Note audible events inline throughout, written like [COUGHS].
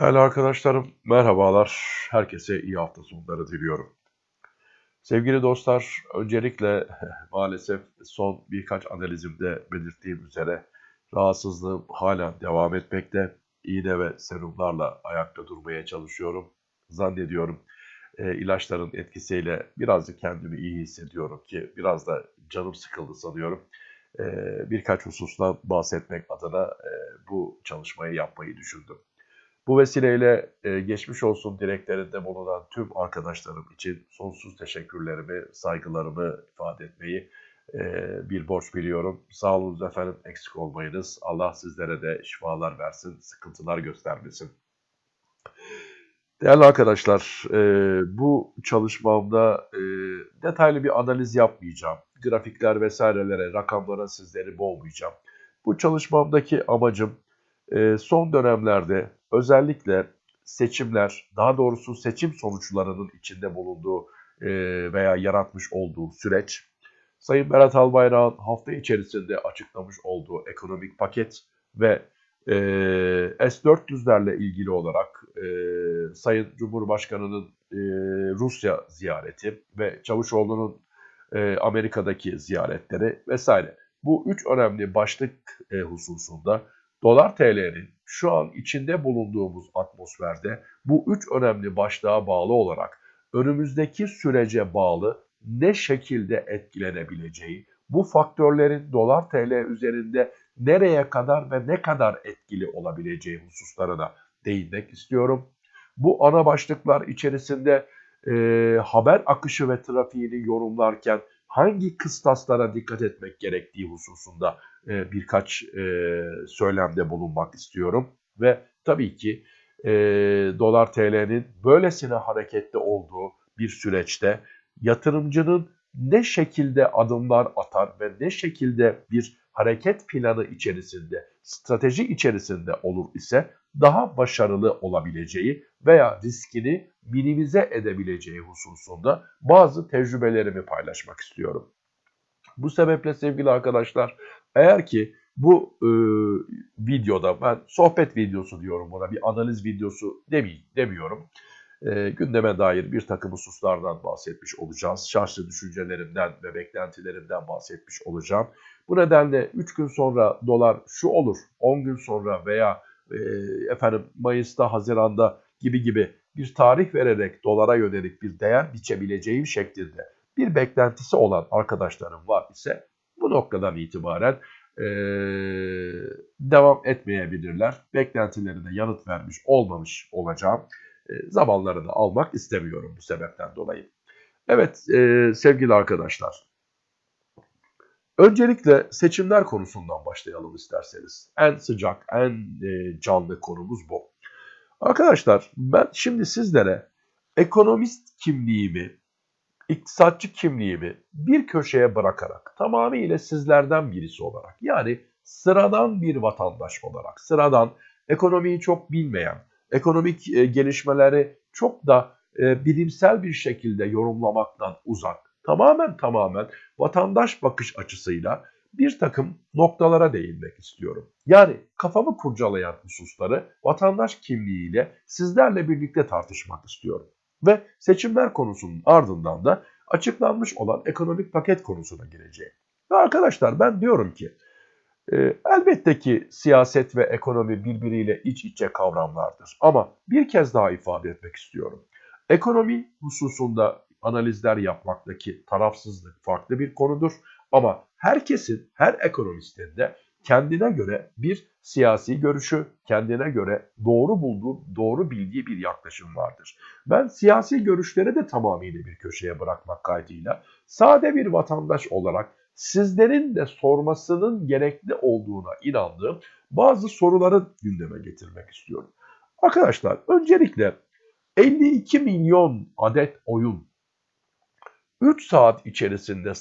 Değerli arkadaşlarım, merhabalar. Herkese iyi hafta sonları diliyorum. Sevgili dostlar, öncelikle [LAUGHS] maalesef son birkaç analizimde belirttiğim üzere rahatsızlığım hala devam etmekte. İğne ve serumlarla ayakta durmaya çalışıyorum. Zannediyorum e, ilaçların etkisiyle birazcık kendimi iyi hissediyorum ki biraz da canım sıkıldı sanıyorum. E, birkaç husustan bahsetmek adına e, bu çalışmayı yapmayı düşündüm. Bu vesileyle e, geçmiş olsun dileklerinde bulunan tüm arkadaşlarım için sonsuz teşekkürlerimi, saygılarımı ifade etmeyi e, bir borç biliyorum. Sağ olun efendim, eksik olmayınız. Allah sizlere de şifalar versin, sıkıntılar göstermesin. Değerli arkadaşlar, e, bu çalışmamda e, detaylı bir analiz yapmayacağım. Grafikler vesairelere, rakamlara sizleri boğmayacağım. Bu çalışmamdaki amacım e, son dönemlerde özellikle seçimler, daha doğrusu seçim sonuçlarının içinde bulunduğu e, veya yaratmış olduğu süreç, Sayın Berat Albayrak'ın hafta içerisinde açıklamış olduğu ekonomik paket ve e, S-400'lerle ilgili olarak e, Sayın Cumhurbaşkanı'nın e, Rusya ziyareti ve Çavuşoğlu'nun e, Amerika'daki ziyaretleri vesaire. Bu üç önemli başlık e, hususunda dolar TL'nin şu an içinde bulunduğumuz atmosferde bu üç önemli başlığa bağlı olarak önümüzdeki sürece bağlı ne şekilde etkilenebileceği, bu faktörlerin dolar TL üzerinde nereye kadar ve ne kadar etkili olabileceği hususlarına değinmek istiyorum. Bu ana başlıklar içerisinde e, haber akışı ve trafiğini yorumlarken hangi kıstaslara dikkat etmek gerektiği hususunda e, birkaç e, söylemde bulunmak istiyorum. Ve tabii ki e, dolar TL'nin böylesine hareketli olduğu bir süreçte yatırımcının ne şekilde adımlar atar ve ne şekilde bir hareket planı içerisinde, strateji içerisinde olur ise daha başarılı olabileceği veya riskini minimize edebileceği hususunda bazı tecrübelerimi paylaşmak istiyorum. Bu sebeple sevgili arkadaşlar eğer ki bu e, videoda ben sohbet videosu diyorum buna bir analiz videosu demeyeyim, demiyorum. E, gündeme dair bir takım hususlardan bahsetmiş olacağız. Şahsi düşüncelerimden ve beklentilerimden bahsetmiş olacağım. Bu nedenle 3 gün sonra dolar şu olur, 10 gün sonra veya e, efendim Mayıs'ta, Haziran'da gibi gibi bir tarih vererek dolara yönelik bir değer biçebileceğim şeklinde bir beklentisi olan arkadaşlarım var ise bu noktadan itibaren e, devam etmeyebilirler. Beklentilerine yanıt vermiş olmamış olacağım. E, zamanlarını almak istemiyorum bu sebepten dolayı. Evet e, sevgili arkadaşlar. Öncelikle seçimler konusundan başlayalım isterseniz. En sıcak, en e, canlı konumuz bu. Arkadaşlar ben şimdi sizlere ekonomist kimliğimi, iktisatçı kimliğimi bir köşeye bırakarak tamamıyla sizlerden birisi olarak yani sıradan bir vatandaş olarak, sıradan ekonomiyi çok bilmeyen, ekonomik e, gelişmeleri çok da e, bilimsel bir şekilde yorumlamaktan uzak, tamamen tamamen vatandaş bakış açısıyla bir takım noktalara değinmek istiyorum. Yani kafamı kurcalayan hususları vatandaş kimliğiyle sizlerle birlikte tartışmak istiyorum. Ve seçimler konusunun ardından da açıklanmış olan ekonomik paket konusuna gireceğim. Ve arkadaşlar ben diyorum ki e, elbette ki siyaset ve ekonomi birbiriyle iç içe kavramlardır. Ama bir kez daha ifade etmek istiyorum. Ekonomi hususunda analizler yapmaktaki tarafsızlık farklı bir konudur. Ama herkesin, her ekonomistin de kendine göre bir siyasi görüşü, kendine göre doğru bulduğu, doğru bildiği bir yaklaşım vardır. Ben siyasi görüşleri de tamamıyla bir köşeye bırakmak kaydıyla sade bir vatandaş olarak sizlerin de sormasının gerekli olduğuna inandığım bazı soruları gündeme getirmek istiyorum. Arkadaşlar öncelikle 52 milyon adet oyun 3 saat içerisinde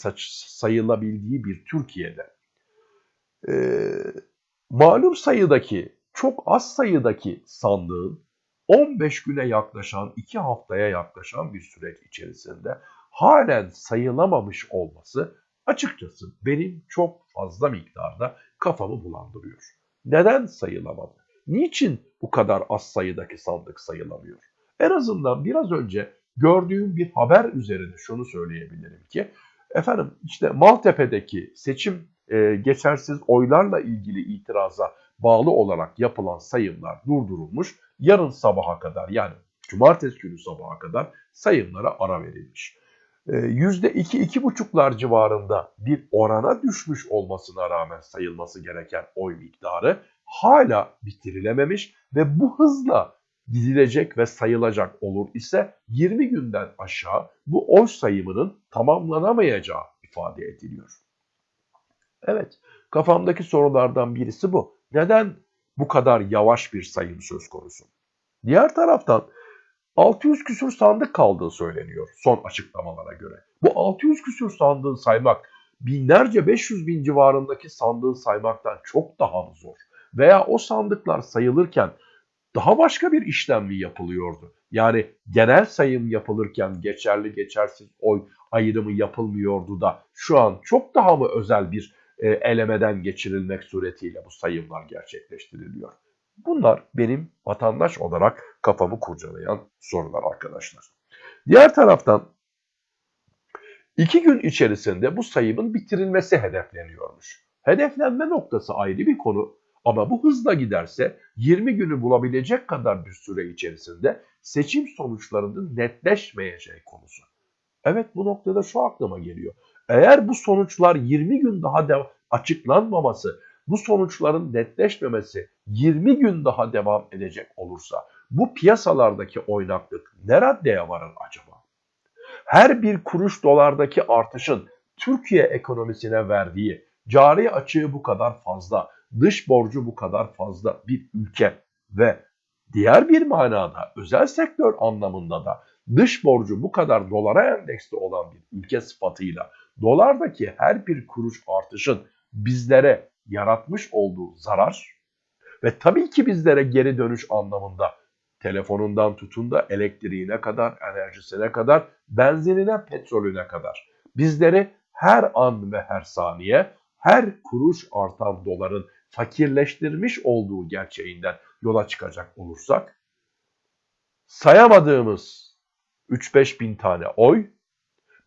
sayılabildiği bir Türkiye'de e, malum sayıdaki, çok az sayıdaki sandığın 15 güne yaklaşan, 2 haftaya yaklaşan bir süreç içerisinde halen sayılamamış olması açıkçası benim çok fazla miktarda kafamı bulandırıyor. Neden sayılamadı? Niçin bu kadar az sayıdaki sandık sayılamıyor? En azından biraz önce gördüğüm bir haber üzerine şunu söyleyebilirim ki efendim işte Maltepe'deki seçim e, geçersiz oylarla ilgili itiraza bağlı olarak yapılan sayımlar durdurulmuş. Yarın sabaha kadar yani cumartesi günü sabaha kadar sayımlara ara verilmiş. %2-2,5'lar ee, civarında bir orana düşmüş olmasına rağmen sayılması gereken oy miktarı hala bitirilememiş ve bu hızla gidilecek ve sayılacak olur ise 20 günden aşağı bu oy sayımının tamamlanamayacağı ifade ediliyor. Evet, kafamdaki sorulardan birisi bu. Neden bu kadar yavaş bir sayım söz konusu? Diğer taraftan 600 küsür sandık kaldığı söyleniyor son açıklamalara göre. Bu 600 küsür sandığın saymak binlerce 500 bin civarındaki sandığı saymaktan çok daha zor. Veya o sandıklar sayılırken daha başka bir işlem mi yapılıyordu? Yani genel sayım yapılırken geçerli geçersiz oy ayrımı yapılmıyordu da şu an çok daha mı özel bir e, elemeden geçirilmek suretiyle bu sayımlar gerçekleştiriliyor? Bunlar benim vatandaş olarak kafamı kurcalayan sorular arkadaşlar. Diğer taraftan iki gün içerisinde bu sayımın bitirilmesi hedefleniyormuş. Hedeflenme noktası ayrı bir konu ama bu hızla giderse 20 günü bulabilecek kadar bir süre içerisinde seçim sonuçlarının netleşmeyeceği konusu. Evet bu noktada şu aklıma geliyor. Eğer bu sonuçlar 20 gün daha da açıklanmaması, bu sonuçların netleşmemesi 20 gün daha devam edecek olursa bu piyasalardaki oynaklık ne raddeye varır acaba? Her bir kuruş dolardaki artışın Türkiye ekonomisine verdiği cari açığı bu kadar fazla, dış borcu bu kadar fazla bir ülke ve diğer bir manada özel sektör anlamında da dış borcu bu kadar dolara endeksli olan bir ülke sıfatıyla dolardaki her bir kuruş artışın bizlere yaratmış olduğu zarar ve tabii ki bizlere geri dönüş anlamında telefonundan tutun da elektriğine kadar, enerjisine kadar, benzinine, petrolüne kadar. Bizleri her an ve her saniye her kuruş artan doların fakirleştirmiş olduğu gerçeğinden yola çıkacak olursak sayamadığımız 3-5 bin tane oy,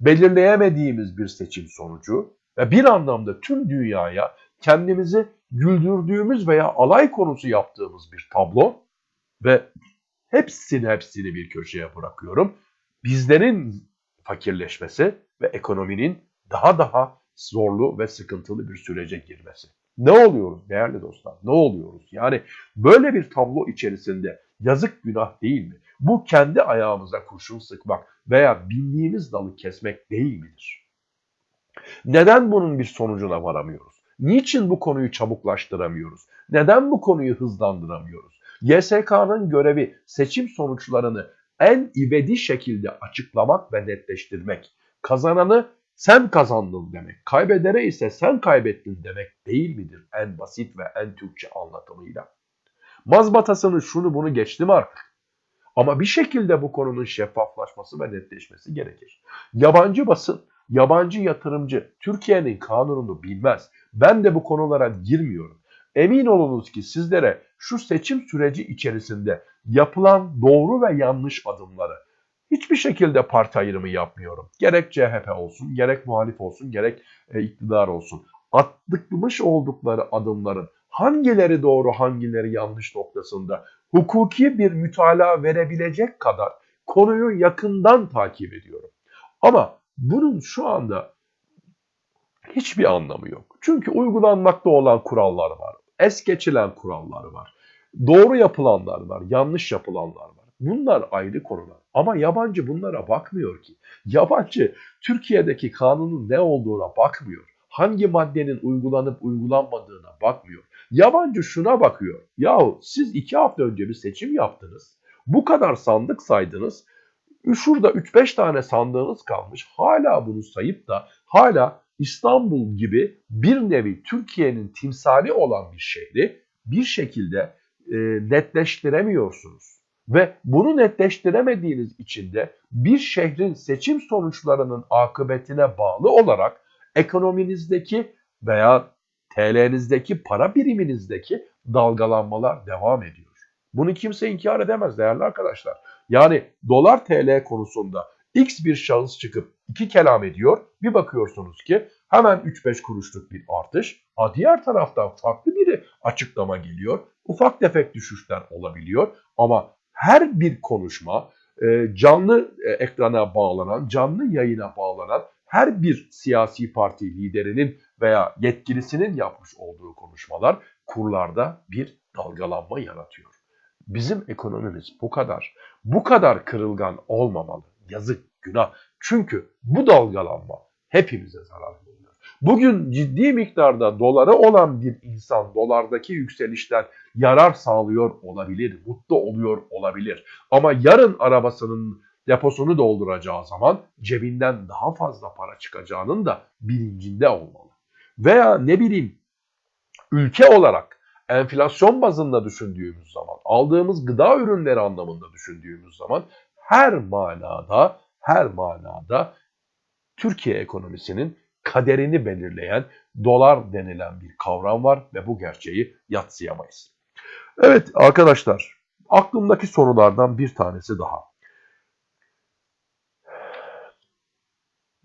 belirleyemediğimiz bir seçim sonucu ve bir anlamda tüm dünyaya kendimizi güldürdüğümüz veya alay konusu yaptığımız bir tablo ve hepsini hepsini bir köşeye bırakıyorum. Bizlerin fakirleşmesi ve ekonominin daha daha zorlu ve sıkıntılı bir sürece girmesi. Ne oluyoruz değerli dostlar? Ne oluyoruz? Yani böyle bir tablo içerisinde yazık günah değil mi? Bu kendi ayağımıza kurşun sıkmak veya bindiğimiz dalı kesmek değil midir? Neden bunun bir sonucuna varamıyoruz? Niçin bu konuyu çabuklaştıramıyoruz? Neden bu konuyu hızlandıramıyoruz? YSK'nın görevi seçim sonuçlarını en ivedi şekilde açıklamak ve netleştirmek. Kazananı sen kazandın demek, kaybedere ise sen kaybettin demek değil midir en basit ve en Türkçe anlatımıyla? Mazbatasını şunu bunu geçtim artık. Ama bir şekilde bu konunun şeffaflaşması ve netleşmesi gerekir. Yabancı basın, yabancı yatırımcı Türkiye'nin kanununu bilmez. Ben de bu konulara girmiyorum. Emin olunuz ki sizlere şu seçim süreci içerisinde yapılan doğru ve yanlış adımları hiçbir şekilde parti ayrımı yapmıyorum. Gerek CHP olsun, gerek muhalif olsun, gerek e, iktidar olsun. Atlıkmış oldukları adımların hangileri doğru, hangileri yanlış noktasında hukuki bir mütalaa verebilecek kadar konuyu yakından takip ediyorum. Ama bunun şu anda hiçbir anlamı yok. Çünkü uygulanmakta olan kurallar var es geçilen kurallar var. Doğru yapılanlar var, yanlış yapılanlar var. Bunlar ayrı konular. Ama yabancı bunlara bakmıyor ki. Yabancı Türkiye'deki kanunun ne olduğuna bakmıyor. Hangi maddenin uygulanıp uygulanmadığına bakmıyor. Yabancı şuna bakıyor. Yahu siz iki hafta önce bir seçim yaptınız. Bu kadar sandık saydınız. Şurada 3-5 tane sandığınız kalmış. Hala bunu sayıp da hala İstanbul gibi bir nevi Türkiye'nin timsali olan bir şehri bir şekilde e, netleştiremiyorsunuz. Ve bunu netleştiremediğiniz için de bir şehrin seçim sonuçlarının akıbetine bağlı olarak ekonominizdeki veya TL'nizdeki para biriminizdeki dalgalanmalar devam ediyor. Bunu kimse inkar edemez değerli arkadaşlar. Yani dolar TL konusunda X bir şahıs çıkıp iki kelam ediyor. Bir bakıyorsunuz ki hemen 3-5 kuruşluk bir artış. Ha diğer taraftan farklı biri açıklama geliyor. Ufak tefek düşüşler olabiliyor. Ama her bir konuşma e, canlı e, ekrana bağlanan, canlı yayına bağlanan her bir siyasi parti liderinin veya yetkilisinin yapmış olduğu konuşmalar kurlarda bir dalgalanma yaratıyor. Bizim ekonomimiz bu kadar, bu kadar kırılgan olmamalı. Yazık, günah. Çünkü bu dalgalanma hepimize zarar veriyor. Bugün ciddi miktarda dolara olan bir insan dolardaki yükselişten yarar sağlıyor olabilir, mutlu oluyor olabilir. Ama yarın arabasının deposunu dolduracağı zaman cebinden daha fazla para çıkacağının da bilincinde olmalı. Veya ne bileyim ülke olarak enflasyon bazında düşündüğümüz zaman, aldığımız gıda ürünleri anlamında düşündüğümüz zaman her manada, her manada Türkiye ekonomisinin kaderini belirleyen dolar denilen bir kavram var ve bu gerçeği yatsıyamayız. Evet arkadaşlar, aklımdaki sorulardan bir tanesi daha.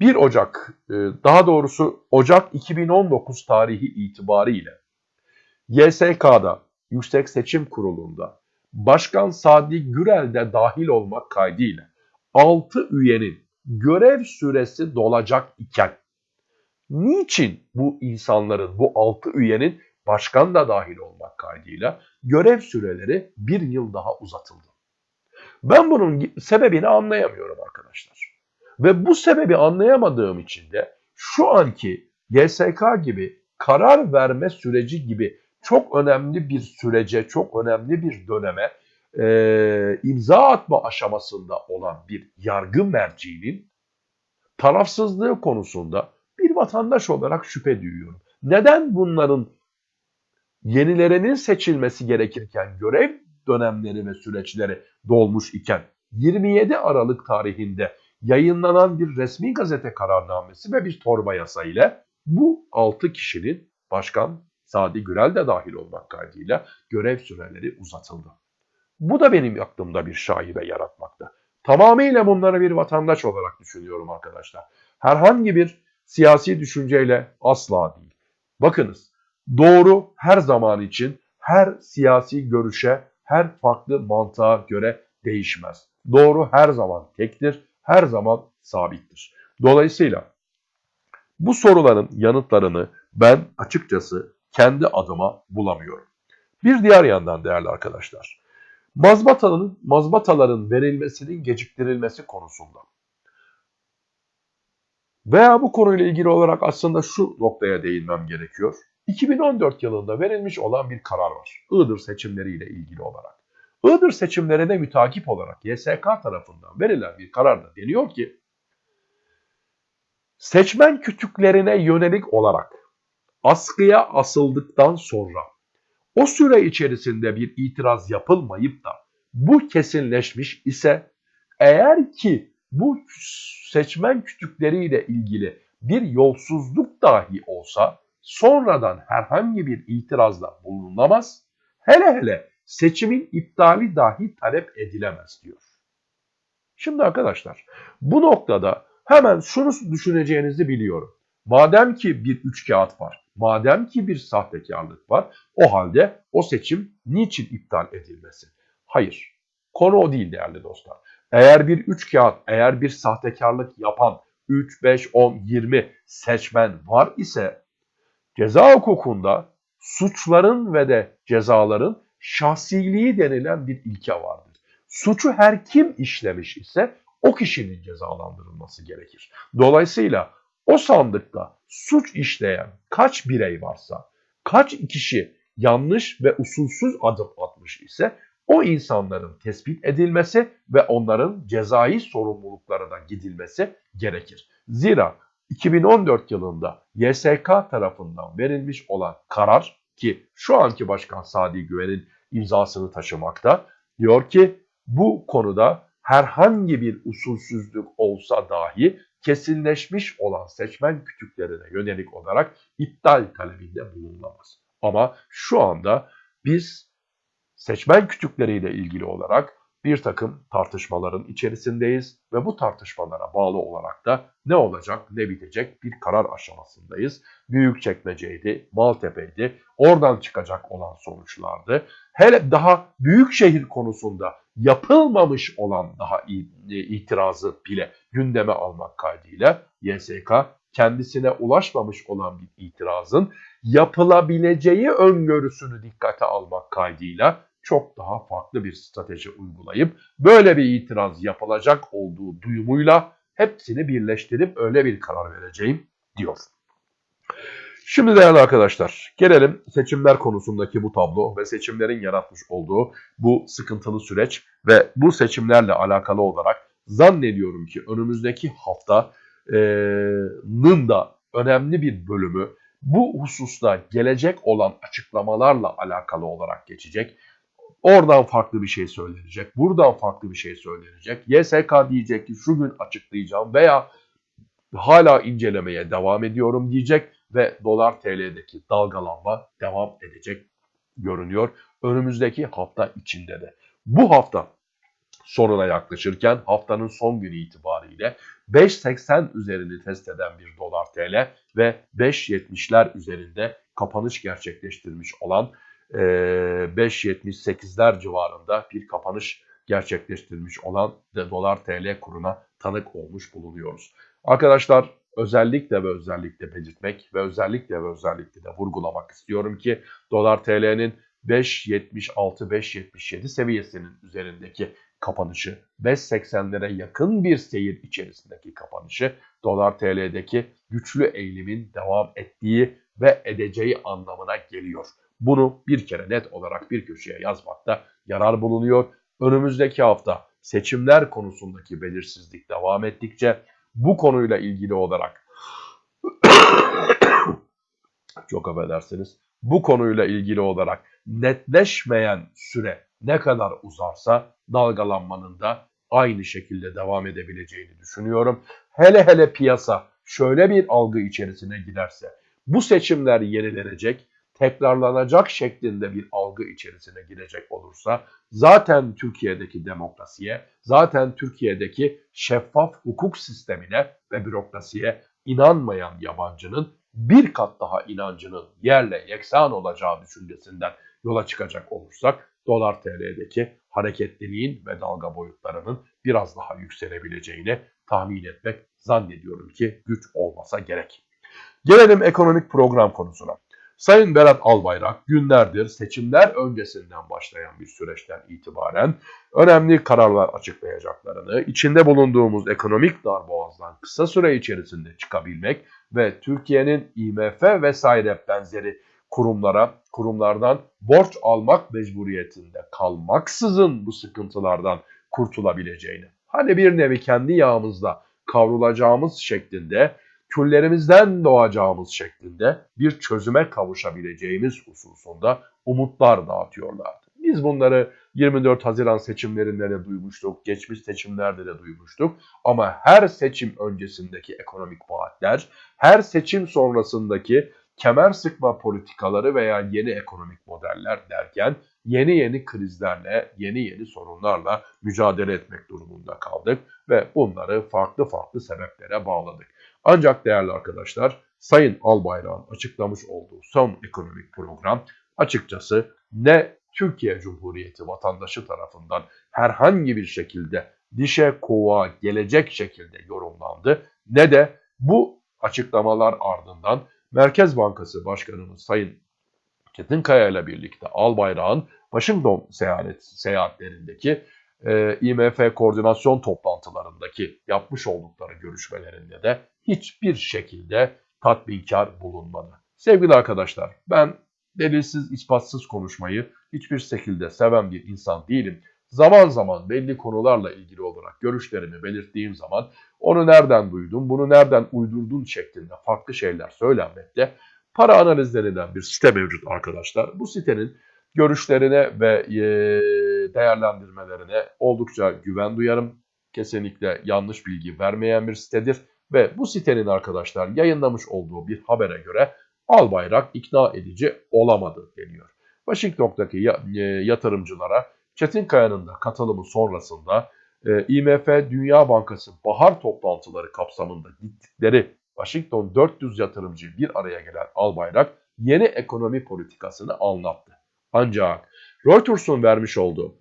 1 Ocak, e, daha doğrusu Ocak 2019 tarihi itibariyle YSK'da, Yüksek Seçim Kurulu'nda Başkan Sadi Gürel de dahil olmak kaydıyla 6 üyenin görev süresi dolacak iken niçin bu insanların, bu 6 üyenin başkan da dahil olmak kaydıyla görev süreleri bir yıl daha uzatıldı? Ben bunun sebebini anlayamıyorum arkadaşlar. Ve bu sebebi anlayamadığım için de şu anki GSK gibi karar verme süreci gibi çok önemli bir sürece, çok önemli bir döneme e, imza atma aşamasında olan bir yargı merciğinin tarafsızlığı konusunda bir vatandaş olarak şüphe duyuyorum. Neden bunların yenilerinin seçilmesi gerekirken görev dönemleri ve süreçleri dolmuş iken 27 Aralık tarihinde yayınlanan bir resmi gazete kararnamesi ve bir torba yasa ile bu 6 kişinin başkan Sadi Gürel de dahil olmak kaydıyla görev süreleri uzatıldı. Bu da benim aklımda bir şaibe yaratmakta. Tamamıyla bunları bir vatandaş olarak düşünüyorum arkadaşlar. Herhangi bir siyasi düşünceyle asla değil. Bakınız doğru her zaman için her siyasi görüşe, her farklı mantığa göre değişmez. Doğru her zaman tektir, her zaman sabittir. Dolayısıyla bu soruların yanıtlarını ben açıkçası kendi adıma bulamıyorum. Bir diğer yandan değerli arkadaşlar, mazbataların, mazbataların verilmesinin geciktirilmesi konusunda veya bu konuyla ilgili olarak aslında şu noktaya değinmem gerekiyor. 2014 yılında verilmiş olan bir karar var. Iğdır seçimleriyle ilgili olarak. Iğdır seçimlerine mütakip olarak YSK tarafından verilen bir kararda deniyor ki seçmen kütüklerine yönelik olarak askıya asıldıktan sonra o süre içerisinde bir itiraz yapılmayıp da bu kesinleşmiş ise eğer ki bu seçmen kütükleriyle ilgili bir yolsuzluk dahi olsa sonradan herhangi bir itirazda bulunamaz. Hele hele seçimin iptali dahi talep edilemez diyor. Şimdi arkadaşlar bu noktada hemen şunu düşüneceğinizi biliyorum. Madem ki bir üç kağıt var, madem ki bir sahtekarlık var, o halde o seçim niçin iptal edilmesi? Hayır, konu o değil değerli dostlar. Eğer bir üç kağıt, eğer bir sahtekarlık yapan 3, 5, 10, 20 seçmen var ise ceza hukukunda suçların ve de cezaların şahsiliği denilen bir ilke vardır. Suçu her kim işlemiş ise o kişinin cezalandırılması gerekir. Dolayısıyla o sandıkta suç işleyen kaç birey varsa, kaç kişi yanlış ve usulsüz adım atmış ise o insanların tespit edilmesi ve onların cezai sorumluluklarına gidilmesi gerekir. Zira 2014 yılında YSK tarafından verilmiş olan karar ki şu anki Başkan Sadi Güven'in imzasını taşımakta diyor ki bu konuda herhangi bir usulsüzlük olsa dahi kesinleşmiş olan seçmen kütüklerine yönelik olarak iptal talebinde bulunamaz. Ama şu anda biz seçmen kütükleriyle ilgili olarak bir takım tartışmaların içerisindeyiz ve bu tartışmalara bağlı olarak da ne olacak ne bitecek bir karar aşamasındayız. Büyükçekmece'ydi, Maltepe'ydi, oradan çıkacak olan sonuçlardı. Hele daha büyük şehir konusunda yapılmamış olan daha itirazı bile gündeme almak kaydıyla YSK kendisine ulaşmamış olan bir itirazın yapılabileceği öngörüsünü dikkate almak kaydıyla çok daha farklı bir strateji uygulayıp böyle bir itiraz yapılacak olduğu duyumuyla hepsini birleştirip öyle bir karar vereceğim diyor. Şimdi değerli arkadaşlar gelelim seçimler konusundaki bu tablo ve seçimlerin yaratmış olduğu bu sıkıntılı süreç ve bu seçimlerle alakalı olarak zannediyorum ki önümüzdeki haftanın da önemli bir bölümü bu hususta gelecek olan açıklamalarla alakalı olarak geçecek. Oradan farklı bir şey söylenecek. Buradan farklı bir şey söylenecek. YSK diyecek ki şu gün açıklayacağım veya hala incelemeye devam ediyorum diyecek ve dolar TL'deki dalgalanma devam edecek görünüyor. Önümüzdeki hafta içinde de. Bu hafta sonuna yaklaşırken haftanın son günü itibariyle 5.80 üzerini test eden bir dolar TL ve 5.70'ler üzerinde kapanış gerçekleştirmiş olan 5.78'ler civarında bir kapanış gerçekleştirmiş olan dolar TL kuruna tanık olmuş bulunuyoruz. Arkadaşlar özellikle ve özellikle belirtmek ve özellikle ve özellikle de vurgulamak istiyorum ki dolar TL'nin 5.76-5.77 seviyesinin üzerindeki kapanışı, 5.80'lere yakın bir seyir içerisindeki kapanışı, dolar TL'deki güçlü eğilimin devam ettiği ve edeceği anlamına geliyor. Bunu bir kere net olarak bir köşeye yazmakta yarar bulunuyor. Önümüzdeki hafta seçimler konusundaki belirsizlik devam ettikçe bu konuyla ilgili olarak [COUGHS] çok affedersiniz bu konuyla ilgili olarak netleşmeyen süre ne kadar uzarsa dalgalanmanın da aynı şekilde devam edebileceğini düşünüyorum. Hele hele piyasa şöyle bir algı içerisine giderse bu seçimler yenilenecek tekrarlanacak şeklinde bir algı içerisine girecek olursa zaten Türkiye'deki demokrasiye, zaten Türkiye'deki şeffaf hukuk sistemine ve bürokrasiye inanmayan yabancının bir kat daha inancının yerle yeksan olacağı düşüncesinden yola çıkacak olursak dolar TL'deki hareketliliğin ve dalga boyutlarının biraz daha yükselebileceğini tahmin etmek zannediyorum ki güç olmasa gerek. Gelelim ekonomik program konusuna. Sayın Berat Albayrak günlerdir seçimler öncesinden başlayan bir süreçten itibaren önemli kararlar açıklayacaklarını, içinde bulunduğumuz ekonomik darboğazdan kısa süre içerisinde çıkabilmek ve Türkiye'nin IMF vesaire benzeri kurumlara, kurumlardan borç almak mecburiyetinde kalmaksızın bu sıkıntılardan kurtulabileceğini, hani bir nevi kendi yağımızda kavrulacağımız şeklinde küllerimizden doğacağımız şeklinde bir çözüme kavuşabileceğimiz hususunda umutlar dağıtıyorlardı. Biz bunları 24 Haziran seçimlerinde de duymuştuk, geçmiş seçimlerde de duymuştuk. Ama her seçim öncesindeki ekonomik vaatler, her seçim sonrasındaki kemer sıkma politikaları veya yeni ekonomik modeller derken yeni yeni krizlerle, yeni yeni sorunlarla mücadele etmek durumunda kaldık ve bunları farklı farklı sebeplere bağladık. Ancak değerli arkadaşlar Sayın Albayrak'ın açıklamış olduğu son ekonomik program açıkçası ne Türkiye Cumhuriyeti vatandaşı tarafından herhangi bir şekilde dişe kovuğa gelecek şekilde yorumlandı ne de bu açıklamalar ardından Merkez Bankası Başkanımız Sayın Çetinkaya ile birlikte Albayrak'ın Washington seyahat, seyahatlerindeki e, IMF koordinasyon toplantılarındaki yapmış oldukları görüşmelerinde de hiçbir şekilde tatminkar bulunmadı. Sevgili arkadaşlar ben delilsiz ispatsız konuşmayı hiçbir şekilde seven bir insan değilim. Zaman zaman belli konularla ilgili olarak görüşlerimi belirttiğim zaman onu nereden duydun, bunu nereden uydurdun şeklinde farklı şeyler söylenmekte. Para analizlerinden bir site mevcut arkadaşlar. Bu sitenin görüşlerine ve değerlendirmelerine oldukça güven duyarım. Kesinlikle yanlış bilgi vermeyen bir sitedir Ve bu sitenin arkadaşlar yayınlamış olduğu bir habere göre Albayrak ikna edici olamadı deniyor. Washington'daki e, yatırımcılara Çetinkaya'nın da katılımı sonrasında e, IMF Dünya Bankası bahar toplantıları kapsamında gittikleri Washington 400 yatırımcı bir araya gelen Albayrak yeni ekonomi politikasını anlattı. Ancak Reuters'un vermiş olduğu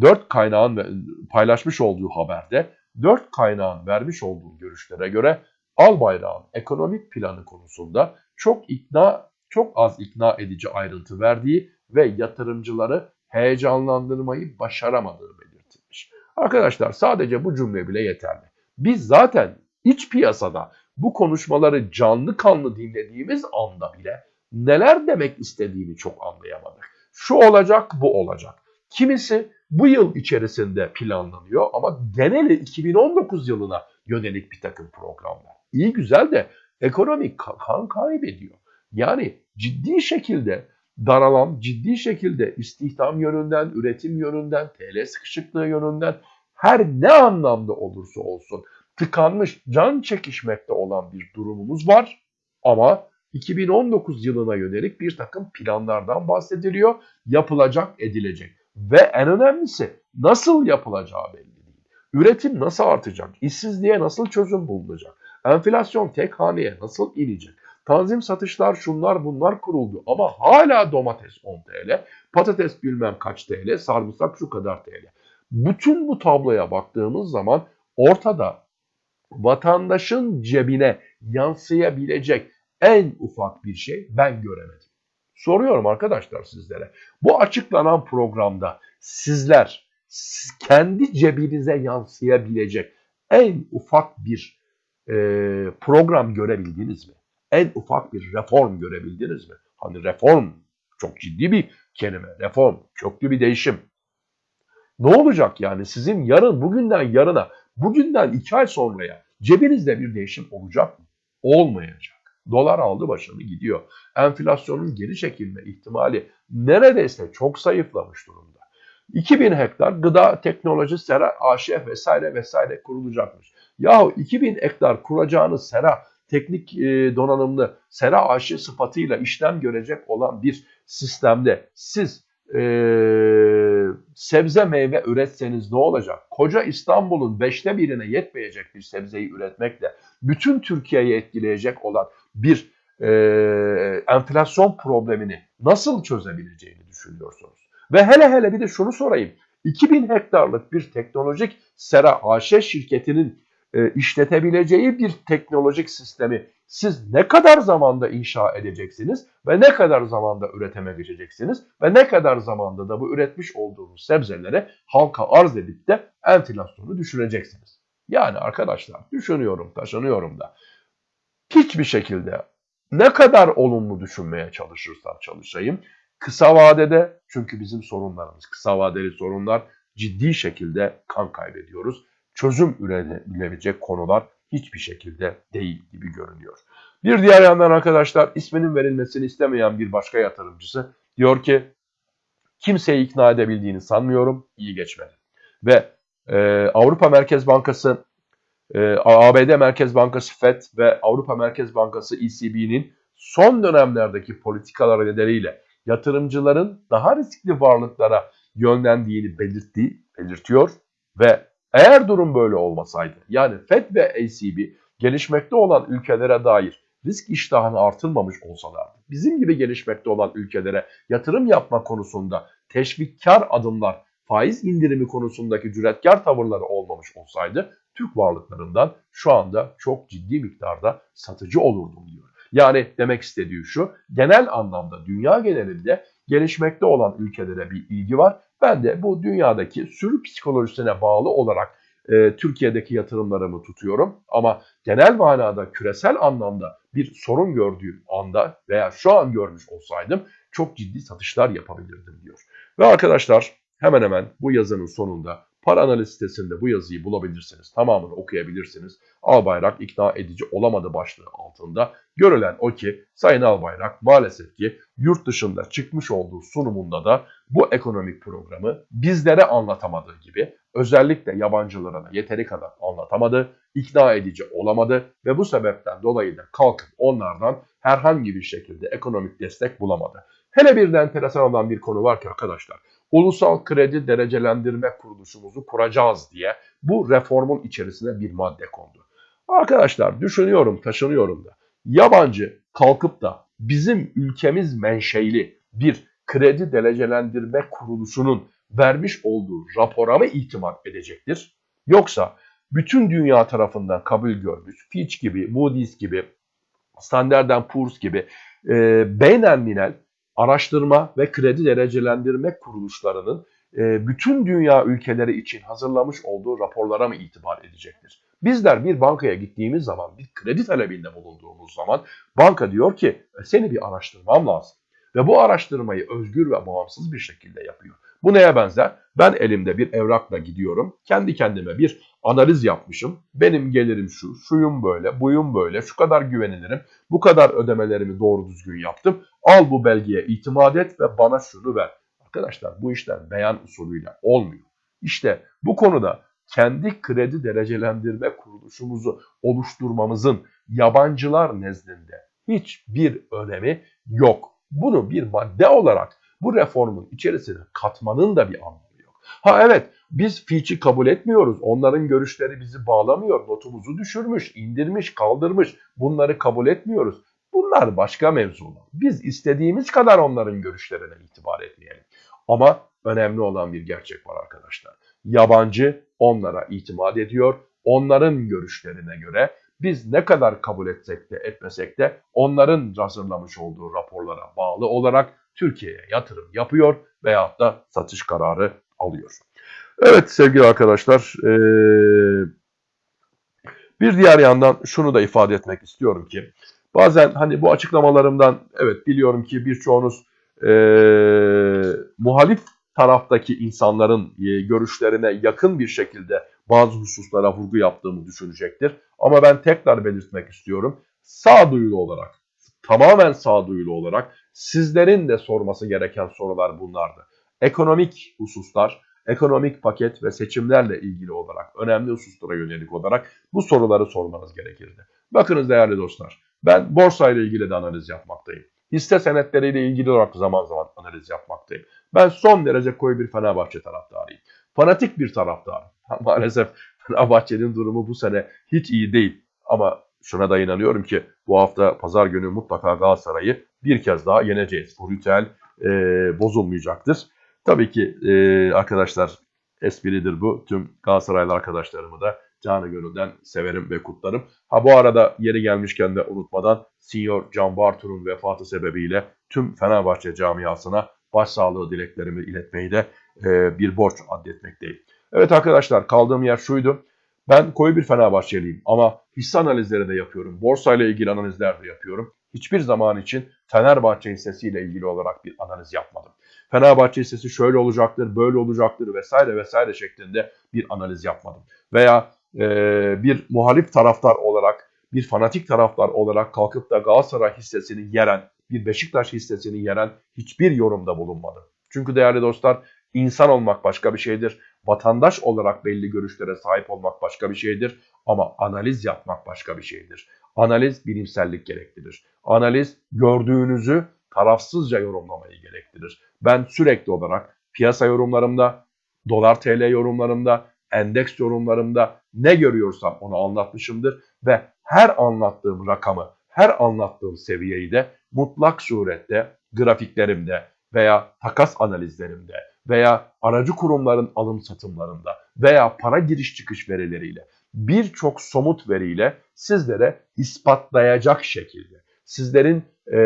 dört kaynağın paylaşmış olduğu haberde dört kaynağın vermiş olduğu görüşlere göre Albayrak'ın ekonomik planı konusunda çok ikna, çok az ikna edici ayrıntı verdiği ve yatırımcıları heyecanlandırmayı başaramadığı belirtilmiş. Arkadaşlar sadece bu cümle bile yeterli. Biz zaten iç piyasada bu konuşmaları canlı kanlı dinlediğimiz anda bile neler demek istediğini çok anlayamadık. Şu olacak, bu olacak. Kimisi bu yıl içerisinde planlanıyor ama geneli 2019 yılına yönelik bir takım programlar. İyi güzel de ekonomi kan kaybediyor. Yani ciddi şekilde daralan, ciddi şekilde istihdam yönünden, üretim yönünden, TL sıkışıklığı yönünden her ne anlamda olursa olsun tıkanmış, can çekişmekte olan bir durumumuz var. Ama 2019 yılına yönelik bir takım planlardan bahsediliyor. Yapılacak, edilecek. Ve en önemlisi nasıl yapılacağı belli değil. Üretim nasıl artacak? İşsizliğe nasıl çözüm bulunacak? Enflasyon tek haneye nasıl inecek? Tanzim satışlar şunlar bunlar kuruldu ama hala domates 10 TL, patates bilmem kaç TL, sarımsak şu kadar TL. Bütün bu tabloya baktığımız zaman ortada vatandaşın cebine yansıyabilecek en ufak bir şey ben göremedim. Soruyorum arkadaşlar sizlere. Bu açıklanan programda sizler kendi cebinize yansıyabilecek en ufak bir e, program görebildiniz mi? En ufak bir reform görebildiniz mi? Hani reform çok ciddi bir kelime. Reform, köklü bir değişim. Ne olacak yani sizin yarın, bugünden yarına, bugünden iki ay sonraya cebinizde bir değişim olacak mı? Olmayacak. Dolar aldı başını gidiyor. Enflasyonun geri çekilme ihtimali neredeyse çok zayıflamış durumda. 2000 hektar gıda teknoloji sera AŞ vesaire vesaire kurulacakmış. Yahu 2000 hektar kuracağınız sera teknik e, donanımlı sera AŞ sıfatıyla işlem görecek olan bir sistemde siz e, sebze meyve üretseniz ne olacak? Koca İstanbul'un beşte birine yetmeyecek bir sebzeyi üretmekle bütün Türkiye'yi etkileyecek olan bir e, enflasyon problemini nasıl çözebileceğini düşünüyorsunuz? Ve hele hele bir de şunu sorayım. 2000 hektarlık bir teknolojik sera AŞ şirketinin e, işletebileceği bir teknolojik sistemi siz ne kadar zamanda inşa edeceksiniz ve ne kadar zamanda üretime geçeceksiniz ve ne kadar zamanda da bu üretmiş olduğunuz sebzelere halka arz edip de enflasyonu düşüreceksiniz. Yani arkadaşlar düşünüyorum, taşınıyorum da hiçbir şekilde ne kadar olumlu düşünmeye çalışırsam çalışayım kısa vadede çünkü bizim sorunlarımız kısa vadeli sorunlar ciddi şekilde kan kaybediyoruz. Çözüm üretebilecek konular hiçbir şekilde değil gibi görünüyor. Bir diğer yandan arkadaşlar isminin verilmesini istemeyen bir başka yatırımcısı diyor ki kimseyi ikna edebildiğini sanmıyorum iyi geçmedi. Ve e, Avrupa Merkez Bankası e, ee, ABD Merkez Bankası FED ve Avrupa Merkez Bankası ECB'nin son dönemlerdeki politikalar nedeniyle yatırımcıların daha riskli varlıklara yönlendiğini belirtti, belirtiyor ve eğer durum böyle olmasaydı yani FED ve ECB gelişmekte olan ülkelere dair risk iştahını artırmamış olsalardı, bizim gibi gelişmekte olan ülkelere yatırım yapma konusunda teşvikkar adımlar, faiz indirimi konusundaki cüretkar tavırları olmamış olsaydı Türk varlıklarından şu anda çok ciddi miktarda satıcı olurdum diyor. Yani demek istediği şu, genel anlamda dünya genelinde gelişmekte olan ülkelere bir ilgi var. Ben de bu dünyadaki sürü psikolojisine bağlı olarak e, Türkiye'deki yatırımlarımı tutuyorum. Ama genel manada küresel anlamda bir sorun gördüğüm anda veya şu an görmüş olsaydım çok ciddi satışlar yapabilirdim diyor. Ve arkadaşlar hemen hemen bu yazının sonunda Para analiz sitesinde bu yazıyı bulabilirsiniz. Tamamını okuyabilirsiniz. Albayrak ikna edici olamadı başlığı altında. Görülen o ki Sayın Albayrak maalesef ki yurt dışında çıkmış olduğu sunumunda da bu ekonomik programı bizlere anlatamadığı gibi özellikle yabancılara da yeteri kadar anlatamadı, ikna edici olamadı ve bu sebepten dolayı da kalkıp onlardan herhangi bir şekilde ekonomik destek bulamadı. Hele bir de enteresan olan bir konu var ki arkadaşlar, ulusal kredi derecelendirme kuruluşumuzu kuracağız diye bu reformun içerisine bir madde kondu. Arkadaşlar düşünüyorum, taşınıyorum da yabancı kalkıp da bizim ülkemiz menşeili bir kredi derecelendirme kuruluşunun vermiş olduğu rapora mı itimat edecektir? Yoksa bütün dünya tarafından kabul görmüş Fitch gibi, Moody's gibi, Standard Poor's gibi e, beynelminel araştırma ve kredi derecelendirme kuruluşlarının e, bütün dünya ülkeleri için hazırlamış olduğu raporlara mı itibar edecektir? Bizler bir bankaya gittiğimiz zaman, bir kredi talebinde bulunduğumuz zaman banka diyor ki e, seni bir araştırmam lazım. Ve bu araştırmayı özgür ve bağımsız bir şekilde yapıyor. Bu neye benzer? Ben elimde bir evrakla gidiyorum. Kendi kendime bir analiz yapmışım. Benim gelirim şu, şuyum böyle, buyum böyle, şu kadar güvenilirim, bu kadar ödemelerimi doğru düzgün yaptım. Al bu belgeye itimat et ve bana şunu ver. Arkadaşlar bu işler beyan usulüyle olmuyor. İşte bu konuda kendi kredi derecelendirme kuruluşumuzu oluşturmamızın yabancılar nezdinde hiçbir önemi yok. Bunu bir madde olarak bu reformun içerisine katmanın da bir anlamı yok. Ha evet biz Fitch'i kabul etmiyoruz. Onların görüşleri bizi bağlamıyor. Notumuzu düşürmüş, indirmiş, kaldırmış. Bunları kabul etmiyoruz. Bunlar başka mevzular. Biz istediğimiz kadar onların görüşlerine itibar etmeyelim. Ama önemli olan bir gerçek var arkadaşlar. Yabancı onlara itimat ediyor. Onların görüşlerine göre biz ne kadar kabul etsek de etmesek de onların hazırlamış olduğu raporlara bağlı olarak Türkiye'ye yatırım yapıyor veyahut da satış kararı alıyor. Evet sevgili arkadaşlar bir diğer yandan şunu da ifade etmek istiyorum ki bazen hani bu açıklamalarımdan evet biliyorum ki birçoğunuz e, muhalif taraftaki insanların e, görüşlerine yakın bir şekilde bazı hususlara vurgu yaptığımı düşünecektir. Ama ben tekrar belirtmek istiyorum. Sağduyulu olarak, tamamen sağduyulu olarak sizlerin de sorması gereken sorular bunlardı. Ekonomik hususlar, ekonomik paket ve seçimlerle ilgili olarak, önemli hususlara yönelik olarak bu soruları sormanız gerekirdi. Bakınız değerli dostlar, ben borsa ile ilgili de analiz yapmaktayım. Hisse senetleriyle ilgili olarak zaman zaman analiz yapmaktayım. Ben son derece koyu bir Fenerbahçe taraftarıyım. Fanatik bir taraftarım. [LAUGHS] Maalesef Fenerbahçe'nin durumu bu sene hiç iyi değil. Ama şuna da inanıyorum ki bu hafta pazar günü mutlaka Galatasaray'ı bir kez daha yeneceğiz. Bu ritüel e, bozulmayacaktır. Tabii ki e, arkadaşlar espridir bu. Tüm Galatasaraylı arkadaşlarımı da canı gönülden severim ve kutlarım. Ha bu arada yeri gelmişken de unutmadan Senior Can Bartu'nun vefatı sebebiyle tüm Fenerbahçe camiasına başsağlığı dileklerimi iletmeyi de e, bir borç addetmekteyim. Evet arkadaşlar kaldığım yer şuydu. Ben koyu bir Fenerbahçeliyim ama hisse analizleri de yapıyorum. Borsa ile ilgili analizler de yapıyorum. Hiçbir zaman için Fenerbahçe hissesiyle ilgili olarak bir analiz yapmadım. Fenerbahçe hissesi şöyle olacaktır, böyle olacaktır vesaire vesaire şeklinde bir analiz yapmadım. Veya e, bir muhalif taraftar olarak, bir fanatik taraftar olarak kalkıp da Galatasaray hissesini yeren, bir Beşiktaş hissesini yeren hiçbir yorumda bulunmadım. Çünkü değerli dostlar insan olmak başka bir şeydir. Vatandaş olarak belli görüşlere sahip olmak başka bir şeydir. Ama analiz yapmak başka bir şeydir. Analiz bilimsellik gerektirir. Analiz gördüğünüzü tarafsızca yorumlamayı gerektirir. Ben sürekli olarak piyasa yorumlarımda, dolar TL yorumlarımda, endeks yorumlarımda ne görüyorsam onu anlatmışımdır ve her anlattığım rakamı, her anlattığım seviyeyi de mutlak surette grafiklerimde veya takas analizlerimde veya aracı kurumların alım satımlarında veya para giriş çıkış verileriyle birçok somut veriyle sizlere ispatlayacak şekilde sizlerin e,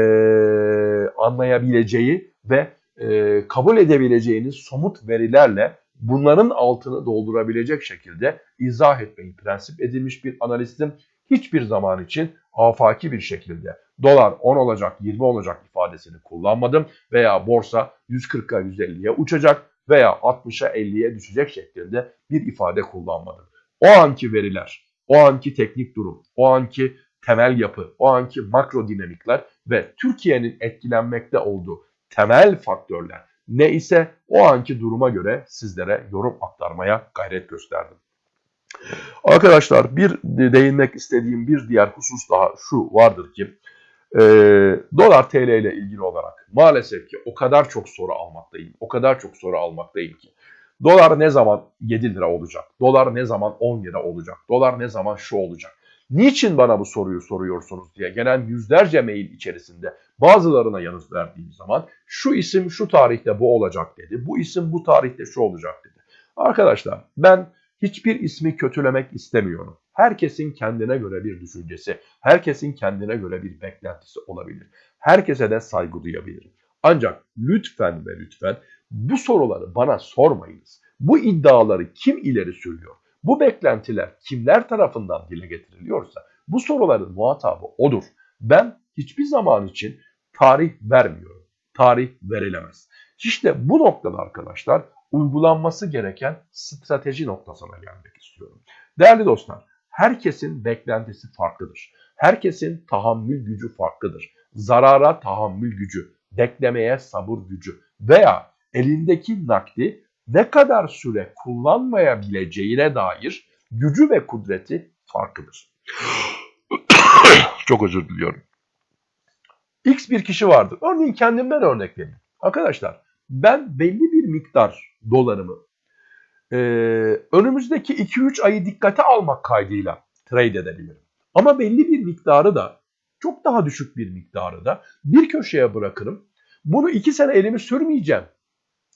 anlayabileceği ve e, kabul edebileceğiniz somut verilerle bunların altını doldurabilecek şekilde izah etmeyi prensip edilmiş bir analistim. Hiçbir zaman için afaki bir şekilde dolar 10 olacak 20 olacak ifadesini kullanmadım veya borsa 140'a 150'ye uçacak veya 60'a 50'ye düşecek şeklinde bir ifade kullanmadım. O anki veriler, o anki teknik durum, o anki temel yapı, o anki makro dinamikler ve Türkiye'nin etkilenmekte olduğu temel faktörler, ne ise o anki duruma göre sizlere yorum aktarmaya gayret gösterdim. Arkadaşlar bir değinmek istediğim bir diğer husus daha şu vardır ki e, dolar TL ile ilgili olarak maalesef ki o kadar çok soru almaktayım. O kadar çok soru almaktayım ki. Dolar ne zaman 7 lira olacak? Dolar ne zaman 10 lira olacak? Dolar ne zaman şu olacak? Niçin bana bu soruyu soruyorsunuz diye gelen yüzlerce mail içerisinde bazılarına yanıt verdiğim zaman şu isim şu tarihte bu olacak dedi. Bu isim bu tarihte şu olacak dedi. Arkadaşlar ben hiçbir ismi kötülemek istemiyorum. Herkesin kendine göre bir düşüncesi, herkesin kendine göre bir beklentisi olabilir. Herkese de saygı duyabilirim. Ancak lütfen ve lütfen bu soruları bana sormayınız. Bu iddiaları kim ileri sürüyor? Bu beklentiler kimler tarafından dile getiriliyorsa bu soruların muhatabı odur. Ben hiçbir zaman için tarih vermiyorum. Tarih verilemez. İşte bu noktada arkadaşlar uygulanması gereken strateji noktasına gelmek istiyorum. Değerli dostlar, herkesin beklentisi farklıdır. Herkesin tahammül gücü farklıdır. Zarara tahammül gücü, beklemeye sabır gücü veya elindeki nakdi ne kadar süre kullanmayabileceğine dair gücü ve kudreti farklıdır. [COUGHS] Çok özür diliyorum. X bir kişi vardır. Örneğin kendimden örnek vereyim. Arkadaşlar ben belli bir miktar dolarımı e, önümüzdeki 2-3 ayı dikkate almak kaydıyla trade edebilirim. Ama belli bir miktarı da çok daha düşük bir miktarı da bir köşeye bırakırım. Bunu 2 sene elimi sürmeyeceğim.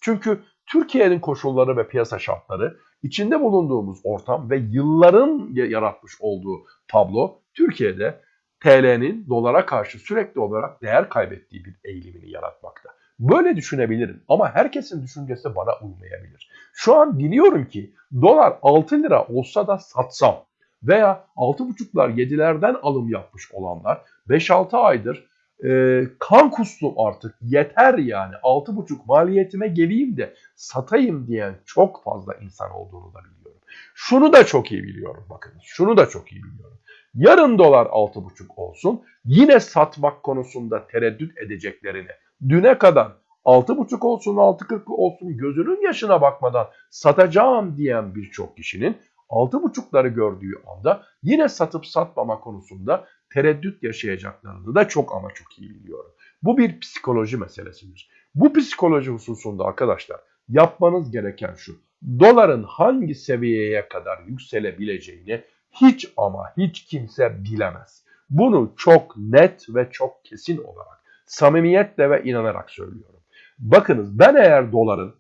Çünkü Türkiye'nin koşulları ve piyasa şartları, içinde bulunduğumuz ortam ve yılların yaratmış olduğu tablo Türkiye'de TL'nin dolara karşı sürekli olarak değer kaybettiği bir eğilimini yaratmakta. Böyle düşünebilirim ama herkesin düşüncesi bana uymayabilir. Şu an biliyorum ki dolar 6 lira olsa da satsam veya 6,5'lar 7'lerden alım yapmış olanlar 5-6 aydır e, kan kustum artık yeter yani 6,5 maliyetime geleyim de satayım diyen çok fazla insan olduğunu da biliyorum. Şunu da çok iyi biliyorum bakınız şunu da çok iyi biliyorum. Yarın dolar 6,5 olsun yine satmak konusunda tereddüt edeceklerini düne kadar 6,5 olsun 6,40 olsun gözünün yaşına bakmadan satacağım diyen birçok kişinin 6,5'ları gördüğü anda yine satıp satmama konusunda tereddüt yaşayacaklarını da çok ama çok iyi biliyorum. Bu bir psikoloji meselesidir. Bu psikoloji hususunda arkadaşlar yapmanız gereken şu. Doların hangi seviyeye kadar yükselebileceğini hiç ama hiç kimse bilemez. Bunu çok net ve çok kesin olarak samimiyetle ve inanarak söylüyorum. Bakınız ben eğer doların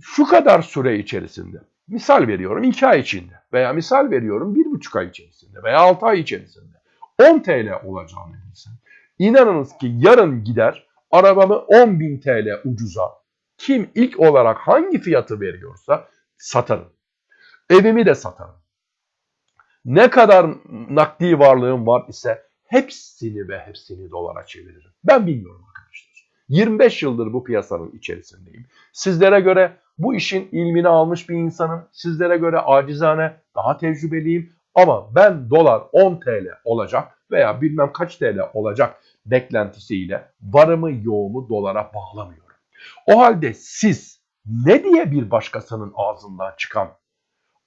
şu kadar süre içerisinde misal veriyorum 2 ay içinde veya misal veriyorum 1,5 ay içerisinde veya 6 ay içerisinde 10 TL olacağını bilsem inanınız ki yarın gider arabamı 10.000 TL ucuza kim ilk olarak hangi fiyatı veriyorsa satarım. Evimi de satarım. Ne kadar nakdi varlığım var ise hepsini ve hepsini dolara çeviririm. Ben bilmiyorum arkadaşlar. 25 yıldır bu piyasanın içerisindeyim. Sizlere göre bu işin ilmini almış bir insanım. Sizlere göre acizane daha tecrübeliyim. Ama ben dolar 10 TL olacak veya bilmem kaç TL olacak beklentisiyle varımı yoğumu dolara bağlamıyorum. O halde siz ne diye bir başkasının ağzından çıkan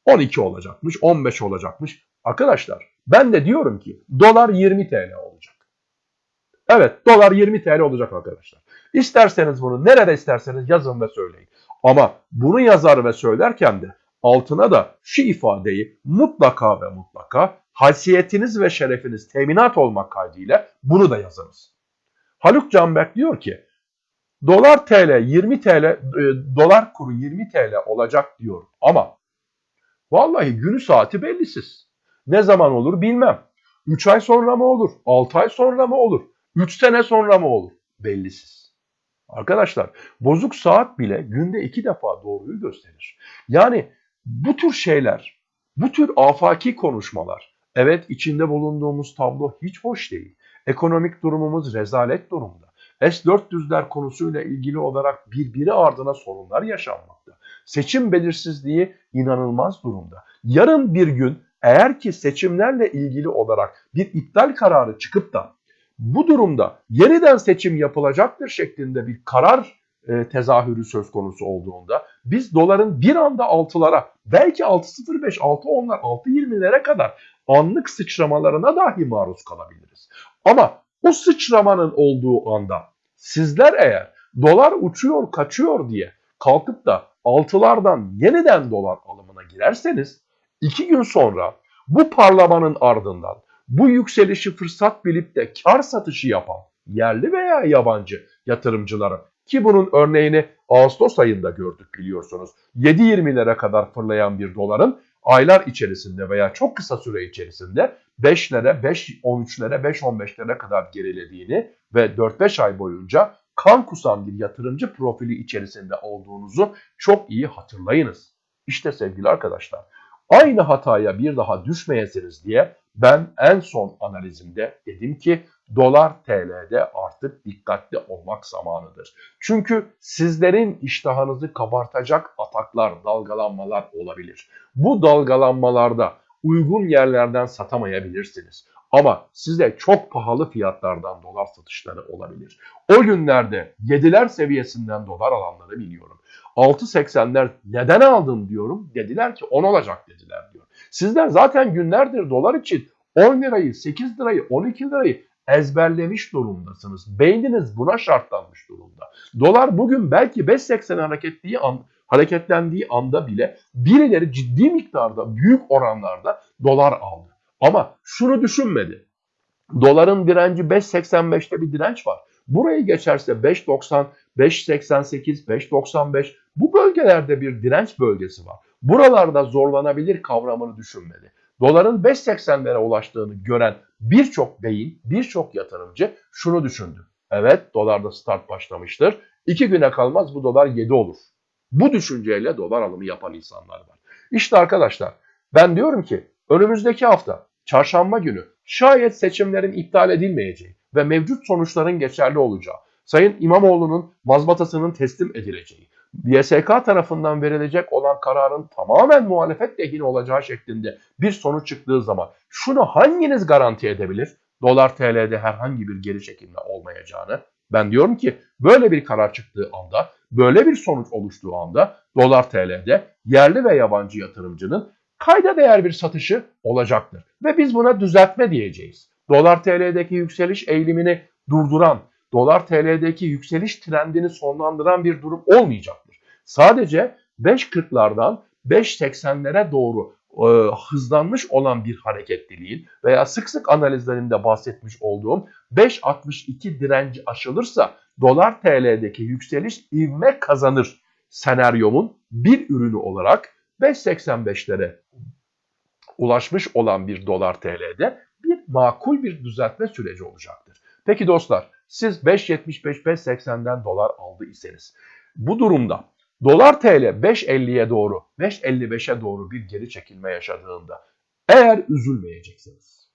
12 olacakmış, 15 olacakmış. Arkadaşlar ben de diyorum ki dolar 20 TL olacak. Evet dolar 20 TL olacak arkadaşlar. İsterseniz bunu nerede isterseniz yazın ve söyleyin. Ama bunu yazar ve söylerken de altına da şu ifadeyi mutlaka ve mutlaka haysiyetiniz ve şerefiniz teminat olmak kaydıyla bunu da yazınız. Haluk Canberk diyor ki dolar TL 20 TL e, dolar kuru 20 TL olacak diyor ama vallahi günü saati bellisiz. Ne zaman olur bilmem. 3 ay sonra mı olur? 6 ay sonra mı olur? 3 sene sonra mı olur? Bellisiz. Arkadaşlar bozuk saat bile günde iki defa doğruyu gösterir. Yani bu tür şeyler, bu tür afaki konuşmalar, evet içinde bulunduğumuz tablo hiç hoş değil. Ekonomik durumumuz rezalet durumda. S-400'ler konusuyla ilgili olarak birbiri ardına sorunlar yaşanmakta. Seçim belirsizliği inanılmaz durumda. Yarın bir gün eğer ki seçimlerle ilgili olarak bir iptal kararı çıkıp da bu durumda yeniden seçim yapılacaktır şeklinde bir karar e, tezahürü söz konusu olduğunda biz doların bir anda 6'lara belki 6.05, 6.10'lar, 6.20'lere kadar anlık sıçramalarına dahi maruz kalabiliriz. Ama o sıçramanın olduğu anda sizler eğer dolar uçuyor kaçıyor diye kalkıp da altılardan yeniden dolar alımına girerseniz iki gün sonra bu parlamanın ardından bu yükselişi fırsat bilip de kar satışı yapan yerli veya yabancı yatırımcıların ki bunun örneğini Ağustos ayında gördük biliyorsunuz. 7.20'lere kadar fırlayan bir doların aylar içerisinde veya çok kısa süre içerisinde 5'lere, 5.13'lere, 5.15'lere kadar gerilediğini ve 4-5 ay boyunca kan kusan bir yatırımcı profili içerisinde olduğunuzu çok iyi hatırlayınız. İşte sevgili arkadaşlar aynı hataya bir daha düşmeyesiniz diye ben en son analizimde dedim ki dolar TL'de artık dikkatli olmak zamanıdır. Çünkü sizlerin iştahınızı kabartacak ataklar, dalgalanmalar olabilir. Bu dalgalanmalarda uygun yerlerden satamayabilirsiniz. Ama size çok pahalı fiyatlardan dolar satışları olabilir. O günlerde 7'ler seviyesinden dolar alanları biliyorum. 6.80'ler neden aldın diyorum. Dediler ki 10 olacak dediler diyor. Sizler zaten günlerdir dolar için 10 lirayı, 8 lirayı, 12 lirayı ezberlemiş durumdasınız. Beyniniz buna şartlanmış durumda. Dolar bugün belki 5.80 hareketliği an, hareketlendiği anda bile birileri ciddi miktarda, büyük oranlarda dolar aldı. Ama şunu düşünmedi. Doların direnci 5.85'te bir direnç var. Burayı geçerse 5.90, 5.88, 5.95 bu bölgelerde bir direnç bölgesi var. Buralarda zorlanabilir kavramını düşünmedi. Doların 5.80'lere ulaştığını gören birçok beyin, birçok yatırımcı şunu düşündü. Evet dolarda start başlamıştır. İki güne kalmaz bu dolar 7 olur. Bu düşünceyle dolar alımı yapan insanlar var. İşte arkadaşlar ben diyorum ki önümüzdeki hafta çarşamba günü şayet seçimlerin iptal edilmeyeceği ve mevcut sonuçların geçerli olacağı, Sayın İmamoğlu'nun mazbatasının teslim edileceği, YSK tarafından verilecek olan kararın tamamen muhalefet lehine olacağı şeklinde bir sonuç çıktığı zaman şunu hanginiz garanti edebilir? Dolar TL'de herhangi bir geri çekilme olmayacağını. Ben diyorum ki böyle bir karar çıktığı anda, böyle bir sonuç oluştuğu anda dolar TL'de yerli ve yabancı yatırımcının kayda değer bir satışı olacaktır. Ve biz buna düzeltme diyeceğiz. Dolar TL'deki yükseliş eğilimini durduran, dolar TL'deki yükseliş trendini sonlandıran bir durum olmayacaktır. Sadece 5.40'lardan 5.80'lere doğru e, hızlanmış olan bir hareketliliğin veya sık sık analizlerinde bahsetmiş olduğum 5.62 direnci aşılırsa dolar TL'deki yükseliş ivme kazanır senaryomun bir ürünü olarak 5.85'lere ulaşmış olan bir dolar TL'de bir makul bir düzeltme süreci olacaktır. Peki dostlar siz 5.75-5.80'den dolar aldı bu durumda dolar TL 5.50'ye doğru 5.55'e doğru bir geri çekilme yaşadığında eğer üzülmeyeceksiniz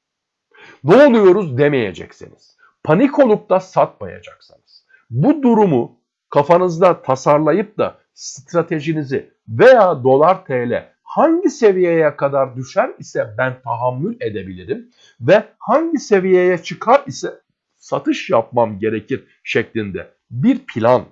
ne oluyoruz demeyeceksiniz panik olup da satmayacaksınız. Bu durumu kafanızda tasarlayıp da stratejinizi veya dolar TL hangi seviyeye kadar düşer ise ben tahammül edebilirim ve hangi seviyeye çıkar ise satış yapmam gerekir şeklinde bir plan,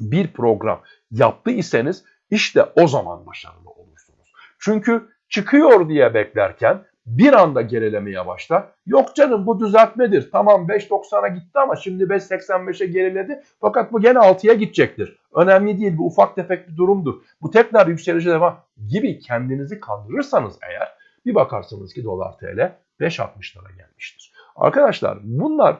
bir program yaptı iseniz işte o zaman başarılı olursunuz. Çünkü çıkıyor diye beklerken bir anda gerilemeye başlar. Yok canım bu düzeltmedir. Tamam 5.90'a gitti ama şimdi 5.85'e geriledi. Fakat bu gene 6'ya gidecektir. Önemli değil bu ufak tefek bir durumdur. Bu tekrar yükselişe devam gibi kendinizi kandırırsanız eğer bir bakarsınız ki dolar TL 5.60'lara gelmiştir. Arkadaşlar bunlar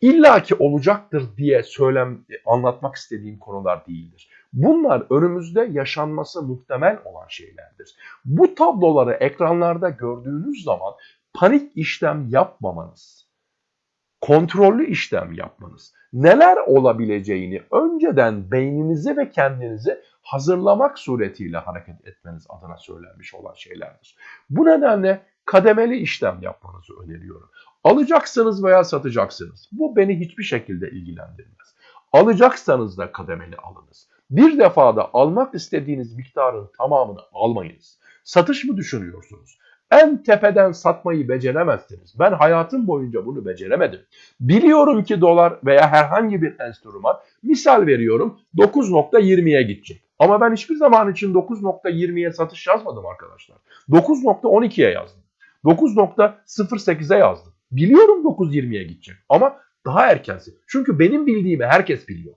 illaki olacaktır diye söylem anlatmak istediğim konular değildir. Bunlar önümüzde yaşanması muhtemel olan şeylerdir. Bu tabloları ekranlarda gördüğünüz zaman panik işlem yapmamanız, kontrollü işlem yapmanız, neler olabileceğini önceden beyninizi ve kendinizi hazırlamak suretiyle hareket etmeniz adına söylenmiş olan şeylerdir. Bu nedenle kademeli işlem yapmanızı öneriyorum. Alacaksınız veya satacaksınız. Bu beni hiçbir şekilde ilgilendirmez. Alacaksanız da kademeli alınız. Bir defada almak istediğiniz miktarın tamamını almayınız. Satış mı düşünüyorsunuz? En tepeden satmayı beceremezsiniz. Ben hayatım boyunca bunu beceremedim. Biliyorum ki dolar veya herhangi bir enstrüman misal veriyorum 9.20'ye gidecek. Ama ben hiçbir zaman için 9.20'ye satış yazmadım arkadaşlar. 9.12'ye yazdım. 9.08'e yazdım. Biliyorum 9.20'ye gidecek ama daha erkensi. Çünkü benim bildiğimi herkes biliyor.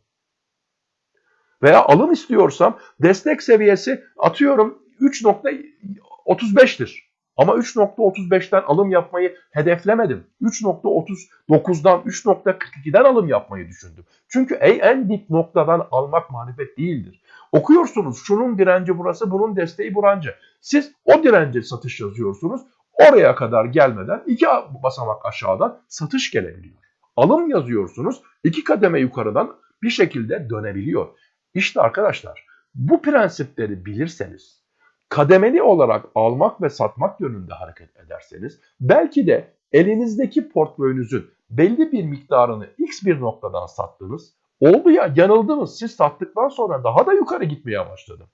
Veya alım istiyorsam destek seviyesi atıyorum 3.35'tir. Ama 3.35'ten alım yapmayı hedeflemedim. 3.39'dan 3.42'den alım yapmayı düşündüm. Çünkü en dip noktadan almak marifet değildir. Okuyorsunuz şunun direnci burası, bunun desteği burancı. Siz o dirence satış yazıyorsunuz. Oraya kadar gelmeden iki basamak aşağıdan satış gelebiliyor. Alım yazıyorsunuz. iki kademe yukarıdan bir şekilde dönebiliyor. İşte arkadaşlar bu prensipleri bilirseniz kademeli olarak almak ve satmak yönünde hareket ederseniz belki de elinizdeki portföyünüzün belli bir miktarını x bir noktadan sattınız. Oldu ya yanıldınız siz sattıktan sonra daha da yukarı gitmeye başladı.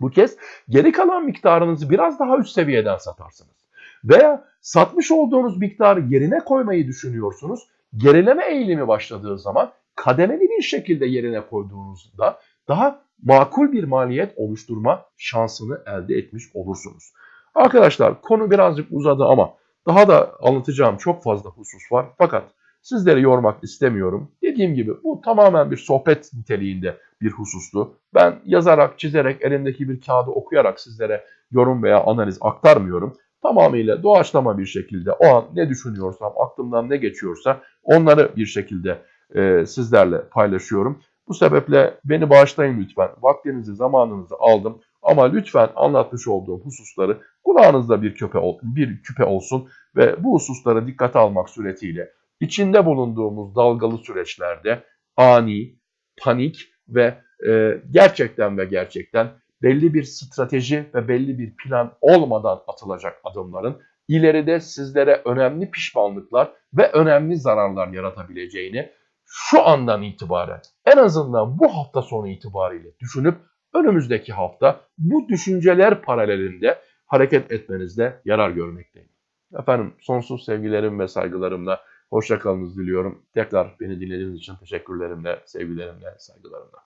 Bu kez geri kalan miktarınızı biraz daha üst seviyeden satarsınız. Veya satmış olduğunuz miktarı yerine koymayı düşünüyorsunuz. Gerileme eğilimi başladığı zaman kademeli bir şekilde yerine koyduğunuzda daha makul bir maliyet oluşturma şansını elde etmiş olursunuz. Arkadaşlar konu birazcık uzadı ama daha da anlatacağım çok fazla husus var. Fakat sizleri yormak istemiyorum. Dediğim gibi bu tamamen bir sohbet niteliğinde bir husustu. Ben yazarak, çizerek, elimdeki bir kağıdı okuyarak sizlere yorum veya analiz aktarmıyorum. Tamamıyla doğaçlama bir şekilde o an ne düşünüyorsam, aklımdan ne geçiyorsa onları bir şekilde e, sizlerle paylaşıyorum. Bu sebeple beni bağışlayın lütfen. Vaktinizi, zamanınızı aldım. Ama lütfen anlatmış olduğum hususları kulağınızda bir küpe, bir küpe olsun ve bu hususları dikkate almak suretiyle içinde bulunduğumuz dalgalı süreçlerde ani, panik ve e, gerçekten ve gerçekten belli bir strateji ve belli bir plan olmadan atılacak adımların ileride sizlere önemli pişmanlıklar ve önemli zararlar yaratabileceğini şu andan itibaren en azından bu hafta sonu itibariyle düşünüp önümüzdeki hafta bu düşünceler paralelinde hareket etmenizde yarar görmekteyim. Efendim sonsuz sevgilerim ve saygılarımla hoşçakalınız diliyorum. Tekrar beni dinlediğiniz için teşekkürlerimle, sevgilerimle, saygılarımla.